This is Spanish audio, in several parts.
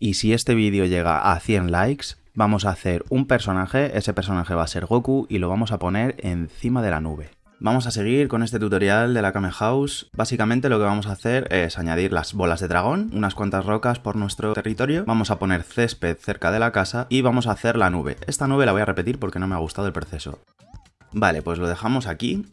Y si este vídeo llega a 100 likes, vamos a hacer un personaje, ese personaje va a ser Goku y lo vamos a poner encima de la nube. Vamos a seguir con este tutorial de la Kame House. Básicamente lo que vamos a hacer es añadir las bolas de dragón, unas cuantas rocas por nuestro territorio, vamos a poner césped cerca de la casa y vamos a hacer la nube. Esta nube la voy a repetir porque no me ha gustado el proceso. Vale, pues lo dejamos aquí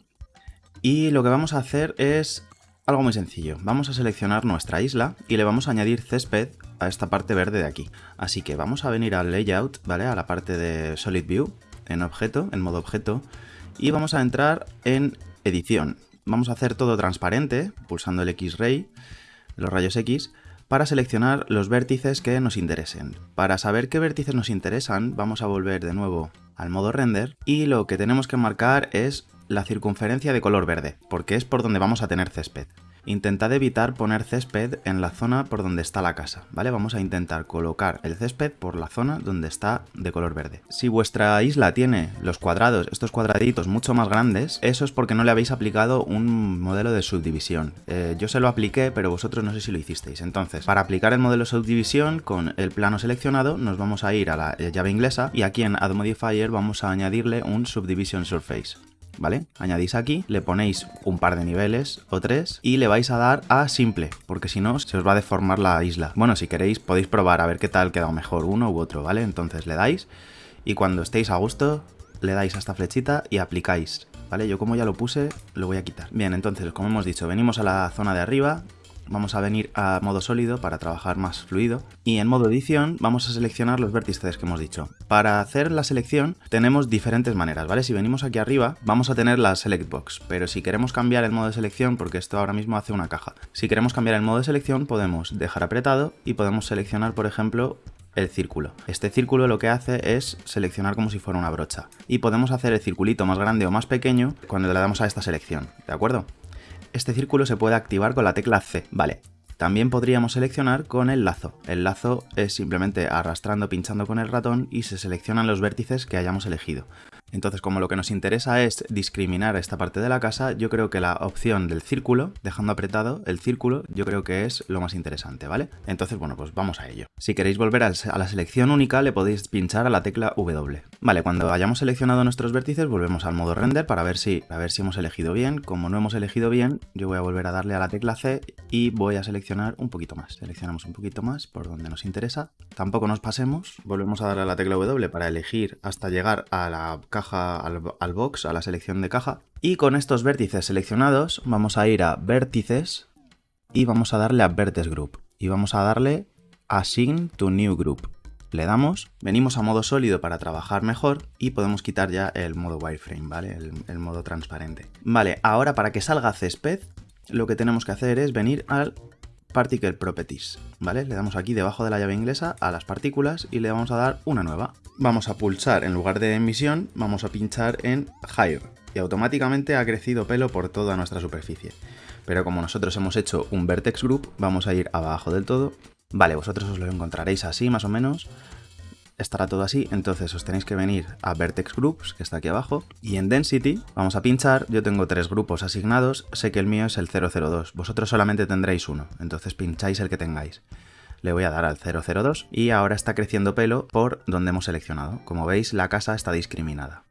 y lo que vamos a hacer es algo muy sencillo. Vamos a seleccionar nuestra isla y le vamos a añadir césped a esta parte verde de aquí. Así que vamos a venir al layout, ¿vale? A la parte de Solid View, en objeto, en modo objeto, y vamos a entrar en edición. Vamos a hacer todo transparente, pulsando el X-Ray, los rayos X, para seleccionar los vértices que nos interesen. Para saber qué vértices nos interesan, vamos a volver de nuevo al modo render y lo que tenemos que marcar es la circunferencia de color verde, porque es por donde vamos a tener césped. Intentad evitar poner césped en la zona por donde está la casa, ¿vale? Vamos a intentar colocar el césped por la zona donde está de color verde. Si vuestra isla tiene los cuadrados, estos cuadraditos mucho más grandes, eso es porque no le habéis aplicado un modelo de subdivisión. Eh, yo se lo apliqué, pero vosotros no sé si lo hicisteis. Entonces, para aplicar el modelo de subdivisión con el plano seleccionado, nos vamos a ir a la llave inglesa y aquí en Add Modifier vamos a añadirle un Subdivision Surface. ¿Vale? Añadís aquí, le ponéis un par de niveles o tres y le vais a dar a simple, porque si no se os va a deformar la isla. Bueno, si queréis podéis probar a ver qué tal queda mejor uno u otro, ¿vale? Entonces le dais y cuando estéis a gusto le dais a esta flechita y aplicáis. ¿Vale? Yo como ya lo puse, lo voy a quitar. Bien, entonces, como hemos dicho, venimos a la zona de arriba, vamos a venir a modo sólido para trabajar más fluido y en modo edición vamos a seleccionar los vértices que hemos dicho. Para hacer la selección tenemos diferentes maneras, ¿vale? Si venimos aquí arriba vamos a tener la select box, pero si queremos cambiar el modo de selección, porque esto ahora mismo hace una caja, si queremos cambiar el modo de selección podemos dejar apretado y podemos seleccionar por ejemplo el círculo. Este círculo lo que hace es seleccionar como si fuera una brocha. Y podemos hacer el circulito más grande o más pequeño cuando le damos a esta selección, ¿de acuerdo? Este círculo se puede activar con la tecla C. Vale, también podríamos seleccionar con el lazo. El lazo es simplemente arrastrando, pinchando con el ratón y se seleccionan los vértices que hayamos elegido. Entonces, como lo que nos interesa es discriminar esta parte de la casa, yo creo que la opción del círculo, dejando apretado el círculo, yo creo que es lo más interesante, ¿vale? Entonces, bueno, pues vamos a ello. Si queréis volver a la selección única, le podéis pinchar a la tecla W. Vale, cuando hayamos seleccionado nuestros vértices, volvemos al modo render para ver si, a ver si hemos elegido bien. Como no hemos elegido bien, yo voy a volver a darle a la tecla C y voy a seleccionar un poquito más. Seleccionamos un poquito más por donde nos interesa. Tampoco nos pasemos. Volvemos a darle a la tecla W para elegir hasta llegar a la caja, al, box, a la selección de caja. Y con estos vértices seleccionados vamos a ir a vértices y vamos a darle a Vertex Group. Y vamos a darle Assign to New Group. Le damos, venimos a modo sólido para trabajar mejor y podemos quitar ya el modo wireframe, ¿vale? El, el modo transparente. Vale, ahora para que salga césped, lo que tenemos que hacer es venir al Particle Properties, ¿vale? Le damos aquí debajo de la llave inglesa a las partículas y le vamos a dar una nueva. Vamos a pulsar, en lugar de emisión, vamos a pinchar en Higher y automáticamente ha crecido pelo por toda nuestra superficie. Pero como nosotros hemos hecho un Vertex Group, vamos a ir abajo del todo. Vale, vosotros os lo encontraréis así más o menos estará todo así, entonces os tenéis que venir a Vertex Groups, que está aquí abajo, y en Density vamos a pinchar, yo tengo tres grupos asignados, sé que el mío es el 002, vosotros solamente tendréis uno, entonces pincháis el que tengáis. Le voy a dar al 002 y ahora está creciendo pelo por donde hemos seleccionado. Como veis, la casa está discriminada.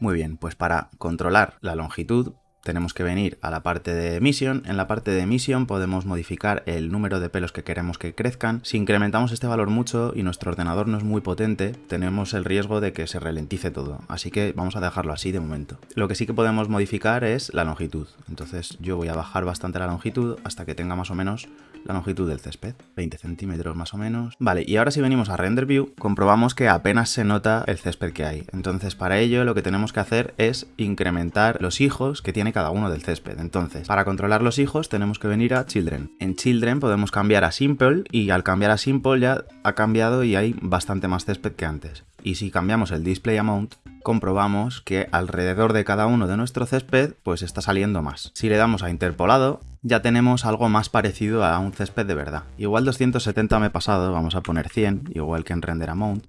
Muy bien, pues para controlar la longitud tenemos que venir a la parte de emisión. En la parte de emisión podemos modificar el número de pelos que queremos que crezcan. Si incrementamos este valor mucho y nuestro ordenador no es muy potente, tenemos el riesgo de que se ralentice todo. Así que vamos a dejarlo así de momento. Lo que sí que podemos modificar es la longitud. Entonces yo voy a bajar bastante la longitud hasta que tenga más o menos la longitud del césped, 20 centímetros más o menos. Vale, y ahora si venimos a Render View, comprobamos que apenas se nota el césped que hay. Entonces para ello lo que tenemos que hacer es incrementar los hijos que tiene cada uno del césped. Entonces, para controlar los hijos tenemos que venir a Children. En Children podemos cambiar a Simple y al cambiar a Simple ya ha cambiado y hay bastante más césped que antes. Y si cambiamos el Display Amount, comprobamos que alrededor de cada uno de nuestro césped pues está saliendo más. Si le damos a interpolado, ya tenemos algo más parecido a un césped de verdad. Igual 270 me he pasado, vamos a poner 100, igual que en Render Amount.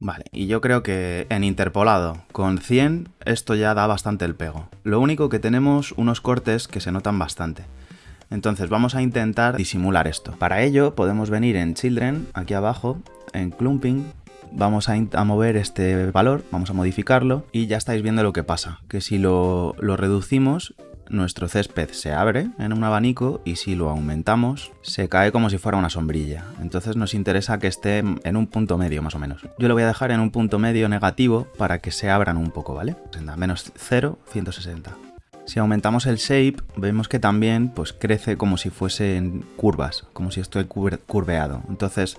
Vale, y yo creo que en interpolado con 100 esto ya da bastante el pego. Lo único que tenemos unos cortes que se notan bastante. Entonces vamos a intentar disimular esto. Para ello podemos venir en Children, aquí abajo, en Clumping, vamos a, mover este valor, vamos a modificarlo y ya estáis viendo lo que pasa, que si lo, lo reducimos nuestro césped se abre en un abanico y si lo aumentamos se cae como si fuera una sombrilla. Entonces nos interesa que esté en un punto medio más o menos. Yo lo voy a dejar en un punto medio negativo para que se abran un poco, ¿vale? Menos 0, 160. Si aumentamos el shape, vemos que también pues, crece como si fuesen curvas, como si estoy curveado. Entonces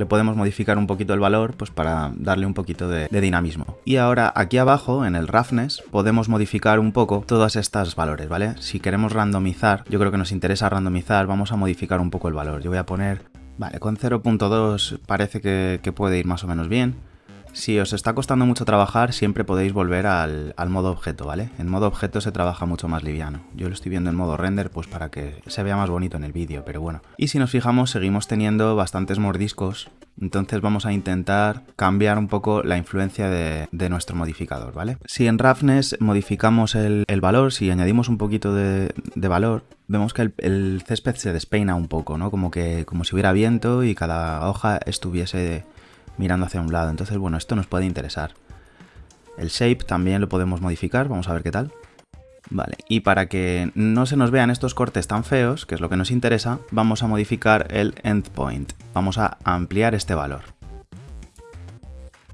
le podemos modificar un poquito el valor pues para darle un poquito de, dinamismo. Y ahora aquí abajo en el roughness podemos modificar un poco todas estas valores, ¿vale? Si queremos randomizar, yo creo que nos interesa randomizar, vamos a modificar un poco el valor. Yo voy a poner, vale, con 0.2 parece que puede ir más o menos bien. Si os está costando mucho trabajar, siempre podéis volver al, modo objeto, ¿vale? En modo objeto se trabaja mucho más liviano. Yo lo estoy viendo en modo render, pues para que se vea más bonito en el vídeo, pero bueno. Y si nos fijamos, seguimos teniendo bastantes mordiscos, entonces vamos a intentar cambiar un poco la influencia de, nuestro modificador, ¿vale? Si en roughness modificamos el, valor, si añadimos un poquito de, valor, vemos que el, el, césped se despeina un poco, ¿no? Como que como si hubiera viento y cada hoja estuviese mirando hacia un lado. Entonces, bueno, esto nos puede interesar. El shape también lo podemos modificar, vamos a ver qué tal. Vale, y para que no se nos vean estos cortes tan feos, que es lo que nos interesa, vamos a modificar el endpoint. Vamos a ampliar este valor.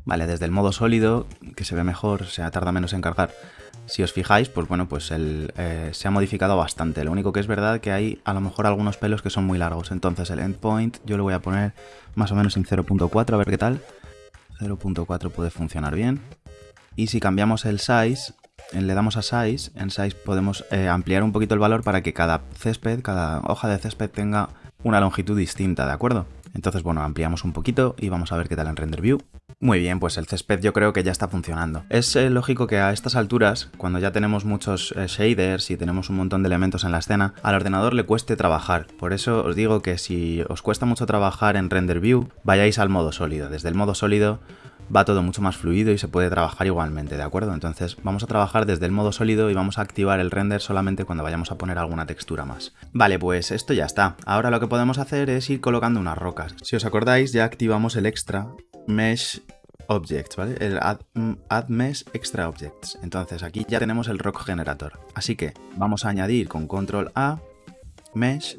Vale, desde el modo sólido, que se ve mejor, se tarda menos en cargar, si os fijáis, pues bueno, pues eh, se ha modificado bastante. Lo único que es verdad que hay a lo mejor algunos pelos que son muy largos. Entonces el endpoint yo lo voy a poner más o menos en 0.4, a ver qué tal. 0.4 puede funcionar bien. Y si cambiamos el size, le damos a size, en size podemos eh, ampliar un poquito el valor para que cada césped, cada hoja de césped tenga una longitud distinta, ¿de acuerdo? Entonces, bueno, ampliamos un poquito y vamos a ver qué tal en Render View. Muy bien, pues el césped yo creo que ya está funcionando. Es eh, lógico que a estas alturas, cuando ya tenemos muchos eh, shaders y tenemos un montón de elementos en la escena, al ordenador le cueste trabajar. Por eso os digo que si os cuesta mucho trabajar en Render View, vayáis al modo sólido. Desde el modo sólido va todo mucho más fluido y se puede trabajar igualmente, ¿de acuerdo? Entonces vamos a trabajar desde el modo sólido y vamos a activar el render solamente cuando vayamos a poner alguna textura más. Vale, pues esto ya está. Ahora lo que podemos hacer es ir colocando unas rocas. Si os acordáis, ya activamos el extra Mesh Objects, ¿vale? El mm, add, Mesh Extra Objects. Entonces aquí ya tenemos el Rock Generator. Así que vamos a añadir con Control A Mesh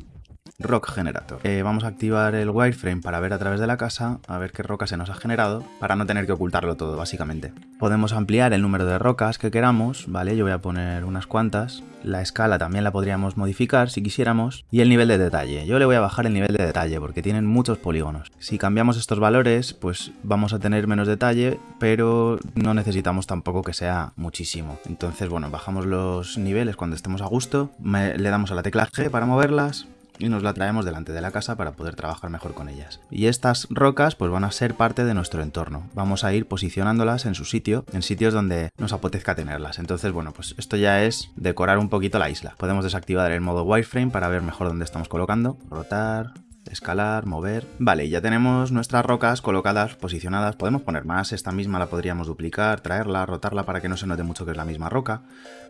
Rock Generator. Eh, vamos a activar el wireframe para ver a través de la casa, a ver qué roca se nos ha generado, para no tener que ocultarlo todo, básicamente. Podemos ampliar el número de rocas que queramos, ¿vale? Yo voy a poner unas cuantas. La escala también la podríamos modificar si quisiéramos. Y el nivel de detalle. Yo le voy a bajar el nivel de detalle porque tienen muchos polígonos. Si cambiamos estos valores, pues vamos a tener menos detalle, pero no necesitamos tampoco que sea muchísimo. Entonces, bueno, bajamos los niveles cuando estemos a gusto. le damos a la tecla G para moverlas y nos la traemos delante de la casa para poder trabajar mejor con ellas. Y estas rocas pues van a ser parte de nuestro entorno. Vamos a ir posicionándolas en su sitio, en sitios donde nos apetezca tenerlas. Entonces, bueno, pues esto ya es decorar un poquito la isla. Podemos desactivar el modo wireframe para ver mejor dónde estamos colocando. Rotar, escalar, mover... Vale, ya tenemos nuestras rocas colocadas, posicionadas. Podemos poner más, esta misma la podríamos duplicar, traerla, rotarla para que no se note mucho que es la misma roca.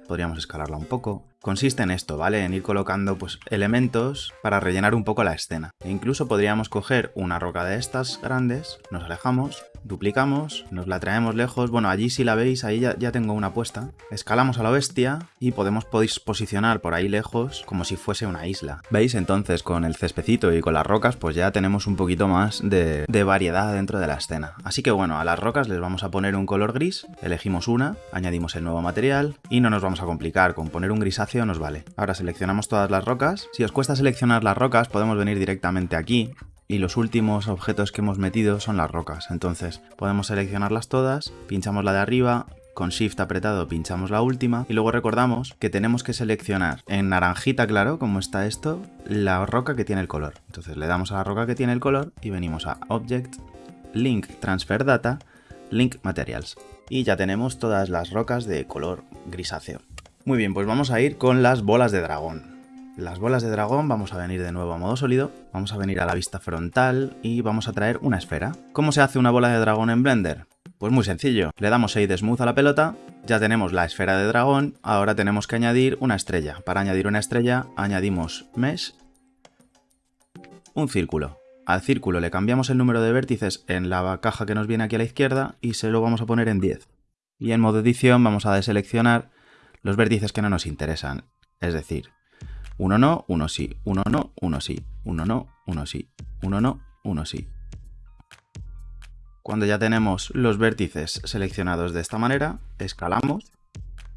Podríamos escalarla un poco. Consiste en esto, ¿vale? En ir colocando pues, elementos para rellenar un poco la escena. E incluso podríamos coger una roca de estas grandes, nos alejamos, duplicamos, nos la traemos lejos. Bueno, allí si la veis, ahí ya, ya tengo una puesta. Escalamos a la bestia y podemos posicionar por ahí lejos como si fuese una isla. ¿Veis? Entonces con el cespecito y con las rocas pues ya tenemos un poquito más de, de variedad dentro de la escena. Así que bueno, a las rocas les vamos a poner un color gris, elegimos una, añadimos el nuevo material y no nos vamos a complicar, con poner un grisáceo nos vale. Ahora seleccionamos todas las rocas. Si os cuesta seleccionar las rocas podemos venir directamente aquí y los últimos objetos que hemos metido son las rocas. Entonces podemos seleccionarlas todas, pinchamos la de arriba, con Shift apretado pinchamos la última y luego recordamos que tenemos que seleccionar en naranjita claro, como está esto, la roca que tiene el color. Entonces le damos a la roca que tiene el color y venimos a Object, Link Transfer Data, Link Materials. Y ya tenemos todas las rocas de color grisáceo. Muy bien, pues vamos a ir con las bolas de dragón. Las bolas de dragón vamos a venir de nuevo a modo sólido, vamos a venir a la vista frontal y vamos a traer una esfera. ¿Cómo se hace una bola de dragón en Blender? Pues muy sencillo, le damos Shade Smooth a la pelota, ya tenemos la esfera de dragón, ahora tenemos que añadir una estrella. Para añadir una estrella añadimos Mesh, un círculo. Al círculo le cambiamos el número de vértices en la caja que nos viene aquí a la izquierda y se lo vamos a poner en 10. Y en modo edición vamos a deseleccionar los vértices que no nos interesan. Es decir, uno no, uno sí, uno no, uno sí, uno no, uno sí, uno no, uno sí. Cuando ya tenemos los vértices seleccionados de esta manera, escalamos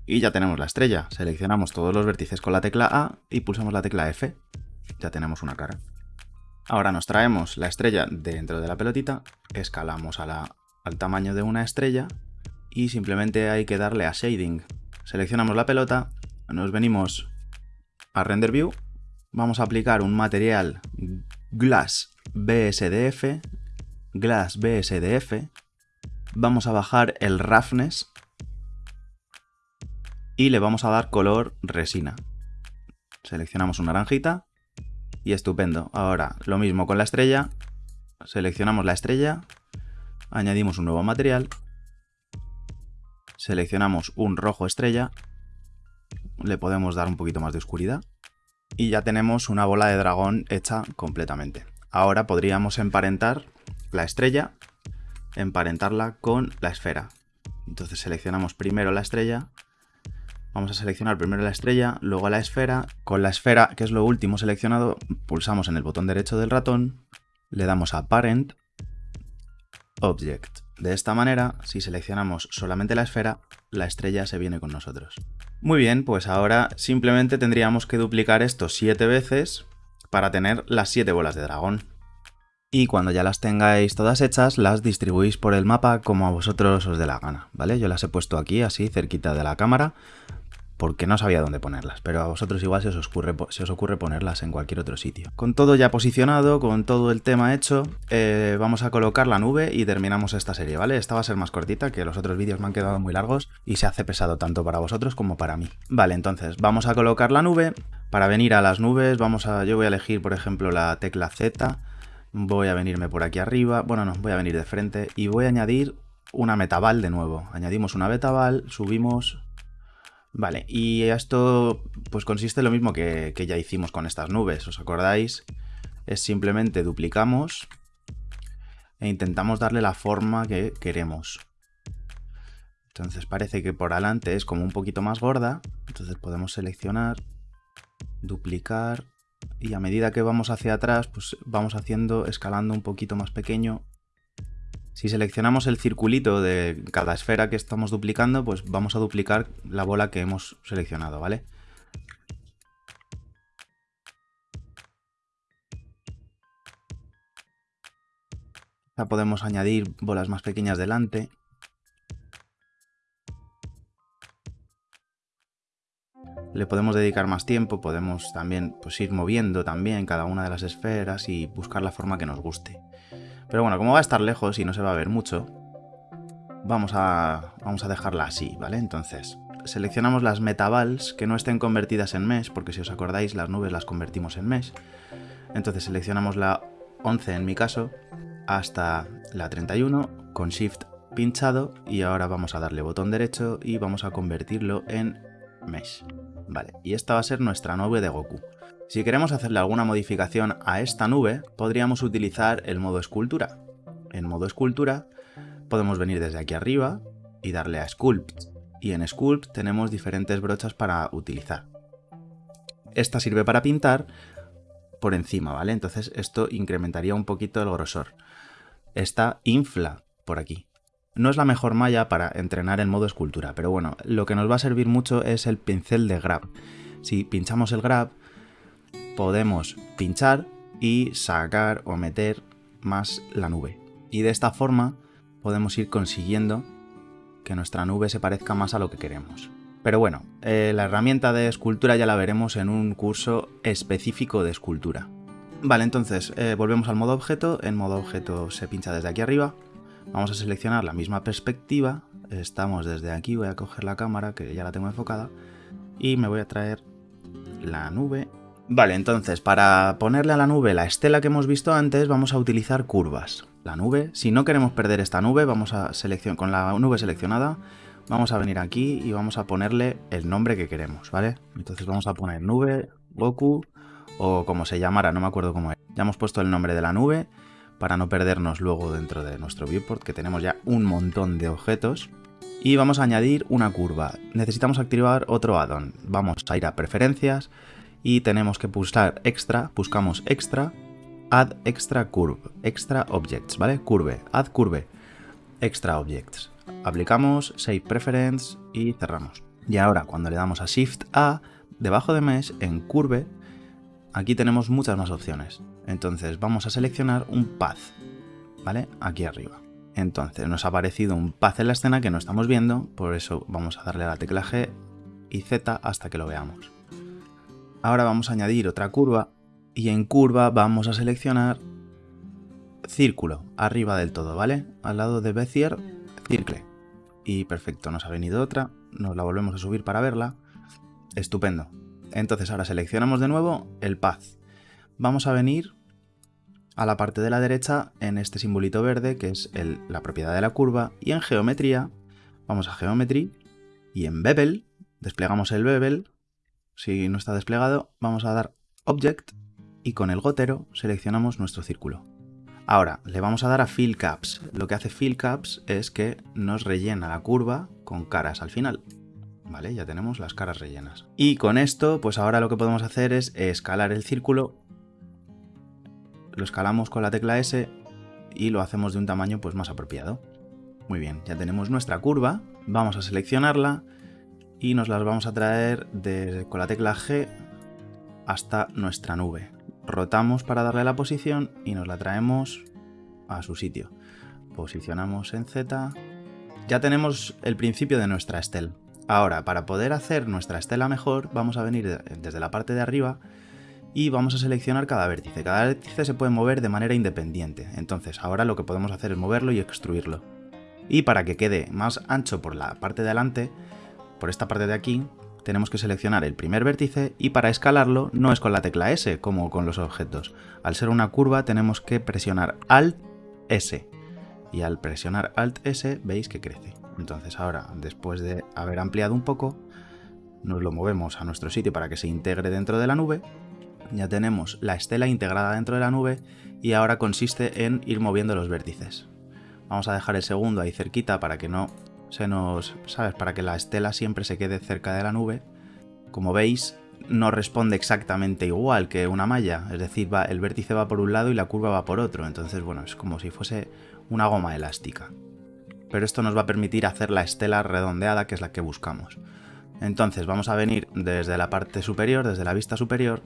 y ya tenemos la estrella. Seleccionamos todos los vértices con la tecla A y pulsamos la tecla F. Ya tenemos una cara. Ahora nos traemos la estrella dentro de la pelotita, escalamos al tamaño de una estrella y simplemente hay que darle a Shading. Seleccionamos la pelota, nos venimos a Render View, vamos a aplicar un material Glass BSDF, Glass BSDF, vamos a bajar el Roughness y le vamos a dar color resina. Seleccionamos una naranjita y estupendo. Ahora lo mismo con la estrella, seleccionamos la estrella, añadimos un nuevo material seleccionamos un rojo estrella, le podemos dar un poquito más de oscuridad y ya tenemos una bola de dragón hecha completamente. Ahora podríamos emparentar la estrella, emparentarla con la esfera. Entonces seleccionamos primero la estrella, vamos a seleccionar primero la estrella, luego la esfera. Con la esfera, que es lo último seleccionado, pulsamos en el botón derecho del ratón, le damos a Parent, Object. De esta manera, si seleccionamos solamente la esfera, la estrella se viene con nosotros. Muy bien, pues ahora simplemente tendríamos que duplicar esto 7 veces para tener las 7 bolas de dragón. Y cuando ya las tengáis todas hechas, las distribuís por el mapa como a vosotros os dé la gana, ¿vale? Yo las he puesto aquí, así, cerquita de la cámara, porque no sabía dónde ponerlas, pero a vosotros igual se os, ocurre, se os ocurre ponerlas en cualquier otro sitio. Con todo ya posicionado, con todo el tema hecho, eh, vamos a colocar la nube y terminamos esta serie, ¿vale? Esta va a ser más cortita, que los otros vídeos me han quedado muy largos y se hace pesado tanto para vosotros como para mí. Vale, entonces vamos a colocar la nube. Para venir a las nubes, vamos a, yo voy a elegir, por ejemplo, la tecla Z. Voy a venirme por aquí arriba, bueno, no, voy a venir de frente y voy a añadir una metaval de nuevo. Añadimos una metaval, subimos Vale, y esto pues consiste en lo mismo que, que ya hicimos con estas nubes, ¿os acordáis? Es simplemente duplicamos e intentamos darle la forma que queremos. Entonces parece que por adelante es como un poquito más gorda, entonces podemos seleccionar, duplicar y a medida que vamos hacia atrás pues vamos haciendo, escalando un poquito más pequeño si seleccionamos el circulito de cada esfera que estamos duplicando, pues vamos a duplicar la bola que hemos seleccionado, ¿vale? Ya podemos añadir bolas más pequeñas delante. Le podemos dedicar más tiempo, podemos también pues, ir moviendo también cada una de las esferas y buscar la forma que nos guste. Pero bueno, como va a estar lejos y no se va a ver mucho, vamos a, vamos a dejarla así, ¿vale? Entonces, seleccionamos las metabals que no estén convertidas en mesh, porque si os acordáis, las nubes las convertimos en mesh. Entonces seleccionamos la 11 en mi caso, hasta la 31, con Shift pinchado, y ahora vamos a darle botón derecho y vamos a convertirlo en mesh. Vale, y esta va a ser nuestra nube de Goku. Si queremos hacerle alguna modificación a esta nube, podríamos utilizar el modo escultura. En modo escultura podemos venir desde aquí arriba y darle a Sculpt. Y en Sculpt tenemos diferentes brochas para utilizar. Esta sirve para pintar por encima, ¿vale? Entonces esto incrementaría un poquito el grosor. Esta infla por aquí. No es la mejor malla para entrenar en modo escultura, pero bueno, lo que nos va a servir mucho es el pincel de grab. Si pinchamos el grab, podemos pinchar y sacar o meter más la nube. Y de esta forma podemos ir consiguiendo que nuestra nube se parezca más a lo que queremos. Pero bueno, eh, la herramienta de escultura ya la veremos en un curso específico de escultura. Vale, entonces eh, volvemos al modo objeto. En modo objeto se pincha desde aquí arriba. Vamos a seleccionar la misma perspectiva. Estamos desde aquí, voy a coger la cámara que ya la tengo enfocada. Y me voy a traer la nube Vale, entonces para ponerle a la nube la estela que hemos visto antes vamos a utilizar curvas. la nube. Si no queremos perder esta nube, vamos a seleccionar con la nube seleccionada, vamos a venir aquí y vamos a ponerle el nombre que queremos, ¿vale? Entonces vamos a poner nube, Goku, o como se llamara, no me acuerdo cómo es. Ya hemos puesto el nombre de la nube para no perdernos luego dentro de nuestro viewport, que tenemos ya un montón de objetos. Y vamos a añadir una curva. Necesitamos activar otro addon. Vamos a ir a preferencias y tenemos que pulsar extra, buscamos extra, add extra curve, extra objects, ¿vale? Curve, add curve, extra objects. Aplicamos save preference y cerramos. Y ahora cuando le damos a shift A, debajo de mesh en curve aquí tenemos muchas más opciones. Entonces vamos a seleccionar un path, ¿vale? Aquí arriba. Entonces nos ha aparecido un path en la escena que no estamos viendo, por eso vamos a darle a la tecla G y Z hasta que lo veamos. Ahora vamos a añadir otra curva y en curva vamos a seleccionar círculo, arriba del todo, ¿vale? Al lado de Bezier, circle. Y perfecto, nos ha venido otra, nos la volvemos a subir para verla. Estupendo. Entonces ahora seleccionamos de nuevo el path. Vamos a venir a la parte de la derecha en este simbolito verde que es la propiedad de la curva y en geometría vamos a geometry y en bevel desplegamos el bevel. Si no está desplegado vamos a dar object y con el gotero seleccionamos nuestro círculo. Ahora le vamos a dar a fill caps. Lo que hace fill caps es que nos rellena la curva con caras al final. ¿vale? Ya tenemos las caras rellenas. Y con esto, pues ahora lo que podemos hacer es escalar el círculo. Lo escalamos con la tecla S y lo hacemos de un tamaño pues más apropiado. Muy bien, ya tenemos nuestra curva, vamos a seleccionarla y nos las vamos a traer con la tecla G hasta nuestra nube. Rotamos para darle la posición y nos la traemos a su sitio. Posicionamos en Z. Ya tenemos el principio de nuestra estel. Ahora, para poder hacer nuestra estela mejor, vamos a venir desde la parte de arriba y vamos a seleccionar cada vértice. Cada vértice se puede mover de manera independiente, entonces ahora lo que podemos hacer es moverlo y extruirlo. Y para que quede más ancho por la parte de adelante, por esta parte de aquí, tenemos que seleccionar el primer vértice y para escalarlo no es con la tecla S como con los objetos. Al ser una curva tenemos que presionar Alt S y al presionar Alt S veis que crece. Entonces ahora, después de haber ampliado un poco, nos lo movemos a nuestro sitio para que se integre dentro de la nube. Ya tenemos la estela integrada dentro de la nube y ahora consiste en ir moviendo los vértices. Vamos a dejar el segundo ahí cerquita para que no se nos... ¿sabes? Para que la estela siempre se quede cerca de la nube. Como veis, no responde exactamente igual que una malla, es decir, va, el vértice va por un lado y la curva va por otro, entonces bueno, es como si fuese una goma elástica pero esto nos va a permitir hacer la estela redondeada que es la que buscamos. Entonces vamos a venir desde la parte superior, desde la vista superior,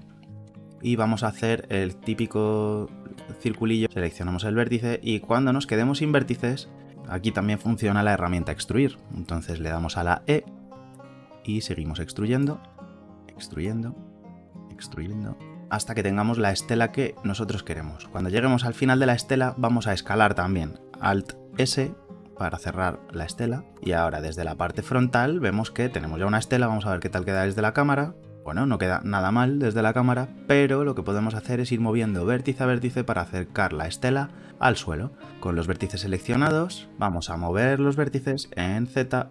y vamos a hacer el típico circulillo, seleccionamos el vértice y cuando nos quedemos sin vértices, aquí también funciona la herramienta extruir. Entonces le damos a la E y seguimos extruyendo, extruyendo, extruyendo, hasta que tengamos la estela que nosotros queremos. Cuando lleguemos al final de la estela vamos a escalar también, Alt S para cerrar la estela. Y ahora desde la parte frontal vemos que tenemos ya una estela, vamos a ver qué tal queda desde la cámara. Bueno, no queda nada mal desde la cámara, pero lo que podemos hacer es ir moviendo vértice a vértice para acercar la estela al suelo. Con los vértices seleccionados, vamos a mover los vértices en Z.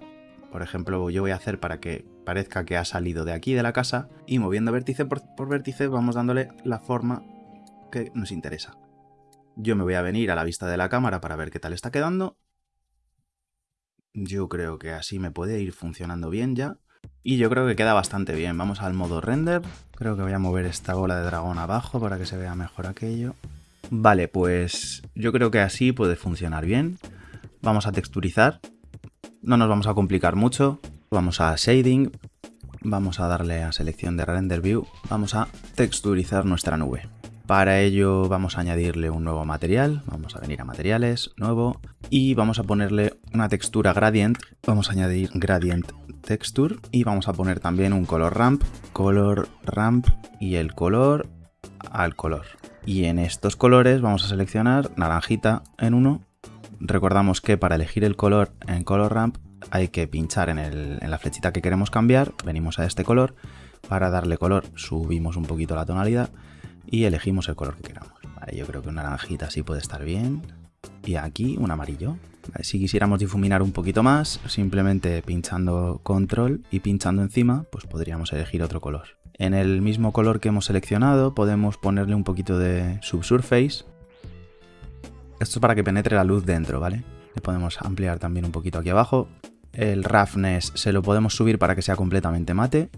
Por ejemplo, yo voy a hacer para que parezca que ha salido de aquí de la casa y moviendo vértice por, por vértice vamos dándole la forma que nos interesa. Yo me voy a venir a la vista de la cámara para ver qué tal está quedando yo creo que así me puede ir funcionando bien ya. Y yo creo que queda bastante bien. Vamos al modo render. Creo que voy a mover esta bola de dragón abajo para que se vea mejor aquello. Vale, pues yo creo que así puede funcionar bien. Vamos a texturizar. No nos vamos a complicar mucho. Vamos a shading. Vamos a darle a selección de render view. Vamos a texturizar nuestra nube. Para ello vamos a añadirle un nuevo material, vamos a venir a materiales, nuevo, y vamos a ponerle una textura gradient, vamos a añadir gradient texture y vamos a poner también un color ramp, color ramp y el color al color. Y en estos colores vamos a seleccionar naranjita en uno. Recordamos que para elegir el color en color ramp hay que pinchar en, en la flechita que queremos cambiar, venimos a este color, para darle color subimos un poquito la tonalidad y elegimos el color que queramos. yo creo que un naranjita así puede estar bien. y aquí un amarillo. Si quisiéramos difuminar un poquito más, simplemente pinchando control y pinchando encima, pues podríamos elegir otro color. En el mismo color que hemos seleccionado podemos ponerle un poquito de subsurface. Esto es para que penetre la luz dentro, ¿vale? Le podemos ampliar también un poquito aquí abajo. El roughness se lo podemos subir para que sea completamente mate.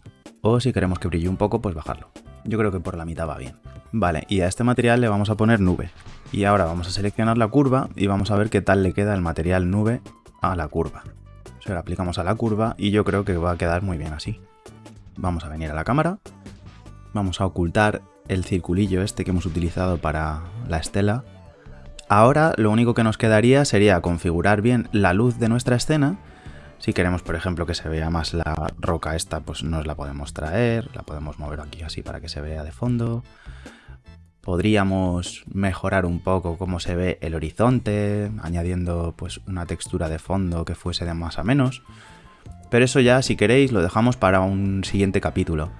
O si queremos que brille un poco, pues bajarlo. Yo creo que por la mitad va bien. Vale, y a este material le vamos a poner nube. Y ahora vamos a seleccionar la curva y vamos a ver qué tal le queda el material nube a la curva. Se lo aplicamos a la curva y yo creo que va a quedar muy bien así. Vamos a venir a la cámara. Vamos a ocultar el circulillo este que hemos utilizado para la estela. Ahora lo único que nos quedaría sería configurar bien la luz de nuestra escena. Si queremos, por ejemplo, que se vea más la roca esta, pues nos la podemos traer. La podemos mover aquí así para que se vea de fondo. Podríamos mejorar un poco cómo se ve el horizonte, añadiendo pues una textura de fondo que fuese de más a menos. Pero eso ya, si queréis, lo dejamos para un siguiente capítulo.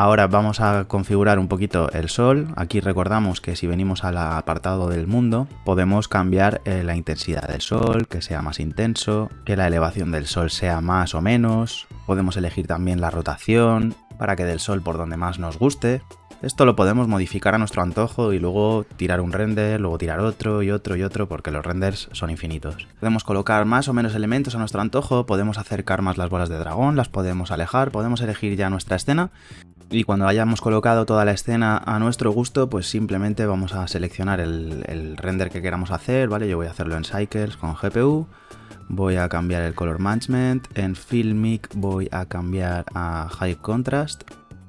Ahora vamos a configurar un poquito el sol. Aquí recordamos que si venimos al apartado del mundo, podemos cambiar eh, la intensidad del sol, que sea más intenso, que la elevación del sol sea más o menos. Podemos elegir también la rotación para que del sol por donde más nos guste. Esto lo podemos modificar a nuestro antojo y luego tirar un render, luego tirar otro y otro y otro porque los renders son infinitos. Podemos colocar más o menos elementos a nuestro antojo, podemos acercar más las bolas de dragón, las podemos alejar, podemos elegir ya nuestra escena y cuando hayamos colocado toda la escena a nuestro gusto, pues simplemente vamos a seleccionar el, render que queramos hacer, ¿vale? Yo voy a hacerlo en Cycles con GPU, voy a cambiar el Color Management, en Filmic voy a cambiar a High Contrast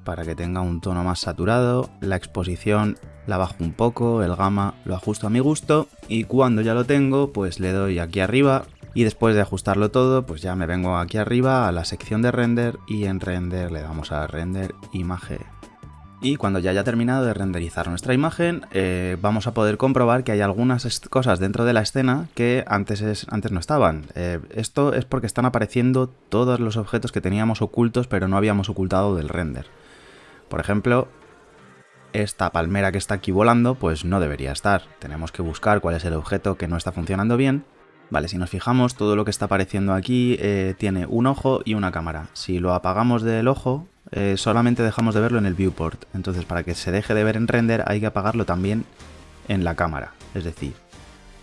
para que tenga un tono más saturado, la exposición la bajo un poco, el gamma lo ajusto a mi gusto y cuando ya lo tengo pues le doy aquí arriba y después de ajustarlo todo pues ya me vengo aquí arriba a la sección de render y en render le damos a render imagen. Y cuando ya haya terminado de renderizar nuestra imagen, eh, vamos a poder comprobar que hay algunas cosas dentro de la escena que antes, antes no estaban. Eh, esto es porque están apareciendo todos los objetos que teníamos ocultos pero no habíamos ocultado del render. Por ejemplo, esta palmera que está aquí volando, pues no debería estar. Tenemos que buscar cuál es el objeto que no está funcionando bien. Vale, si nos fijamos, todo lo que está apareciendo aquí eh, tiene un ojo y una cámara. Si lo apagamos del ojo, eh, solamente dejamos de verlo en el viewport. Entonces, para que se deje de ver en render, hay que apagarlo también en la cámara. Es decir,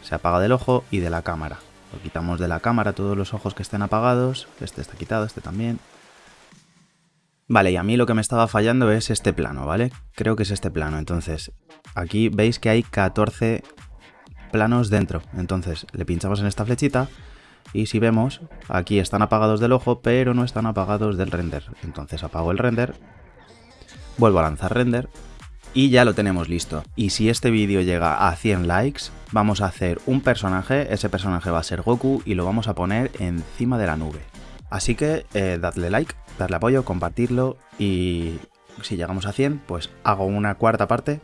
se apaga del ojo y de la cámara. Lo quitamos de la cámara todos los ojos que estén apagados. Este está quitado, este también. Vale, y a mí lo que me estaba fallando es este plano, ¿vale? Creo que es este plano, entonces aquí veis que hay 14 planos dentro. Entonces le pinchamos en esta flechita y si vemos, aquí están apagados del ojo, pero no están apagados del render. Entonces apago el render, vuelvo a lanzar render y ya lo tenemos listo. Y si este vídeo llega a 100 likes, vamos a hacer un personaje, ese personaje va a ser Goku y lo vamos a poner encima de la nube. Así que eh, dadle like, darle apoyo, compartirlo y si llegamos a 100, pues hago una cuarta parte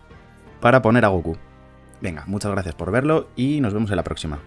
para poner a Goku. Venga, muchas gracias por verlo y nos vemos en la próxima.